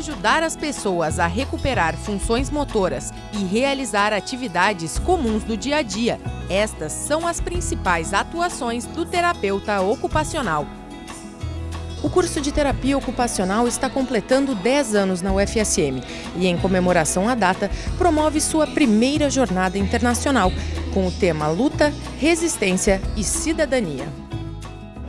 ajudar as pessoas a recuperar funções motoras e realizar atividades comuns do dia a dia. Estas são as principais atuações do terapeuta ocupacional. O curso de terapia ocupacional está completando 10 anos na UFSM e, em comemoração à data, promove sua primeira jornada internacional, com o tema Luta, Resistência e Cidadania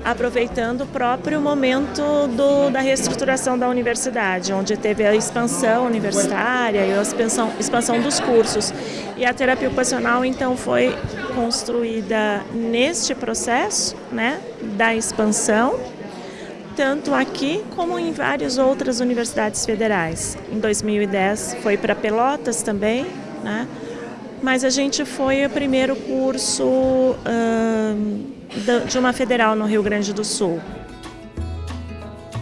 aproveitando o próprio momento do, da reestruturação da universidade, onde teve a expansão universitária e a expansão, expansão dos cursos. E a terapia ocupacional, então, foi construída neste processo né, da expansão tanto aqui como em várias outras universidades federais. Em 2010 foi para Pelotas também, né? mas a gente foi o primeiro curso uh, de uma federal no Rio Grande do Sul.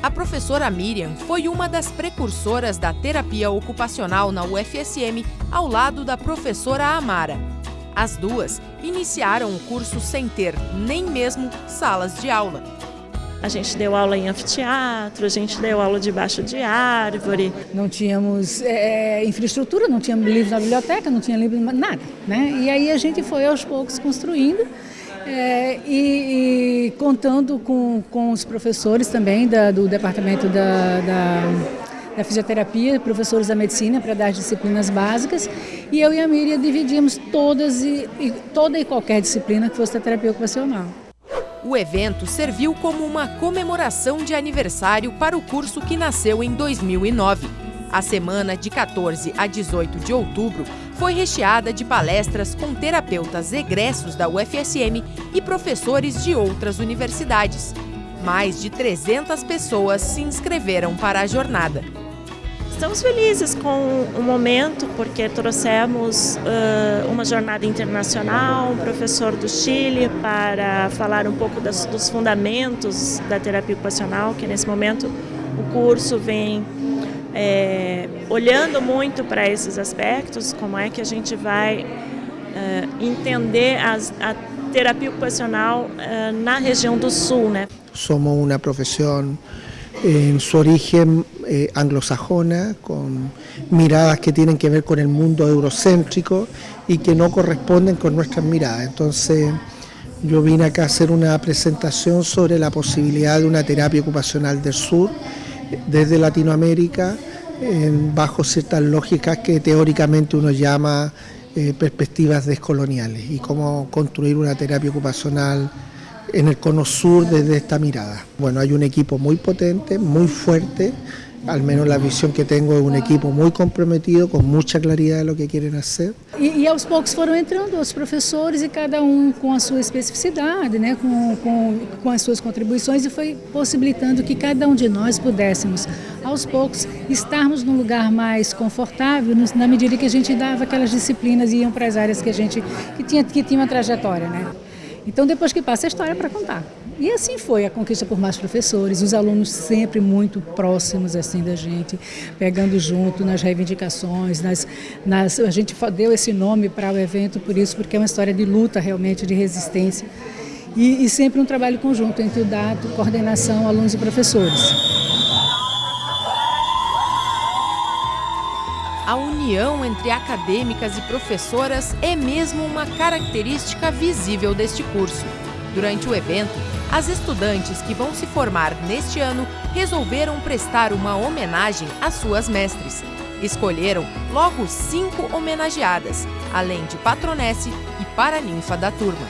A professora Miriam foi uma das precursoras da terapia ocupacional na UFSM, ao lado da professora Amara. As duas iniciaram o curso sem ter nem mesmo salas de aula. A gente deu aula em anfiteatro, a gente deu aula debaixo de árvore. Não tínhamos é, infraestrutura, não tínhamos livros na biblioteca, não tinha livro, nada. Né? E aí a gente foi aos poucos construindo é, e, e, contando com, com os professores também da, do departamento da, da, da, fisioterapia, professores da medicina para dar as disciplinas básicas. E eu e a Miriam dividíamos todas e, e toda e qualquer disciplina que fosse terapia ocupacional. O evento serviu como uma comemoração de aniversário para o curso que nasceu em 2009. A semana de 14 a 18 de outubro foi recheada de palestras com terapeutas egressos da UFSM e professores de outras universidades. Mais de 300 pessoas se inscreveram para a jornada. Estamos felizes com o momento porque trouxemos uh, uma jornada internacional, um professor do Chile para falar um pouco das, dos fundamentos da terapia ocupacional, que nesse momento o curso vem é, olhando muito para esses aspectos, como é que a gente vai uh, entender as, a terapia ocupacional uh, na região do Sul. Né? Somos uma profissão en su origen eh, anglosajona, con miradas que tienen que ver con el mundo eurocéntrico y que no corresponden con nuestras miradas. Entonces yo vine acá a hacer una presentación sobre la posibilidad de una terapia ocupacional del sur desde Latinoamérica bajo ciertas lógicas que teóricamente uno llama eh, perspectivas descoloniales y cómo construir una terapia ocupacional en el cono sur desde esta mirada. Bueno, hay un equipo muy potente, muy fuerte, al menos la visión que tengo es un equipo muy comprometido, com muita claridade do que querem fazer. E, e, aos poucos foram entrando os professores e cada um com a sua especificidade, né, com, com, com as suas contribuições e foi possibilitando que cada um de nós pudéssemos, aos poucos, estarmos num lugar mais confortável na medida que a gente dava aquelas disciplinas e iam para as áreas que a gente que tinha, que tinha uma trajetória. Né? Então, depois que passa a história para contar. E assim foi a conquista por mais professores, os alunos sempre muito próximos assim da gente, pegando junto nas reivindicações, nas, nas, a gente deu esse nome para o evento por isso, porque é uma história de luta realmente, de resistência. E, e sempre um trabalho conjunto entre o DATO, coordenação, alunos e professores. A união entre acadêmicas e professoras é mesmo uma característica visível deste curso. Durante o evento, as estudantes que vão se formar neste ano resolveram prestar uma homenagem às suas mestres. Escolheram logo cinco homenageadas, além de patronesse e paraninfa da turma.